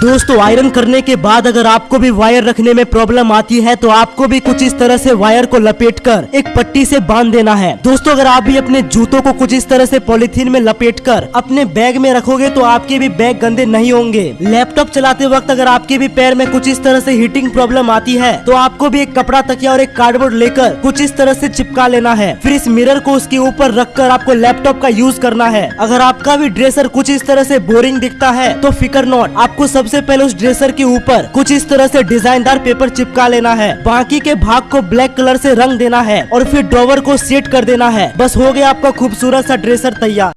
दोस्तों आयरन करने के बाद अगर आपको भी वायर रखने में प्रॉब्लम आती है तो आपको भी कुछ इस तरह से वायर को लपेट कर एक पट्टी से बाँध देना है। दोस्तों, अगर आप भी अपने जूतों को कुछ इस तरह से पॉलिथीन में लपेट कर अपने बैग में रखोगे तो आपके भी बैग गंदे नहीं होंगे। लैपटॉप चलाते वक्त अगर आपके भी पैर में कुछ इस तरह से हीटिंग प्रॉब्लम आती है तो आपको भी एक कपड़ा, तकिया और एक कार्डबोर्ड लेकर कुछ इस तरह से चिपका लेना है। फिर इस मिरर को उसके ऊपर रखकर आपको लैपटॉप का यूज़ करना है। अगर आपका भी ड्रेसर कुछ इस तरह से बोरिंग दिखता है तो फिकर नॉट आपको सबसे पहले उस ड्रेसर के ऊपर कुछ इस तरह से डिजाइनदार पेपर चिपका लेना है। बाकी के भाग को ब्लैक कलर से रंग देना है और फिर ड्रॉवर को सेट कर देना है। बस हो गया आपका खूबसूरत सा ड्रेसर तैयार।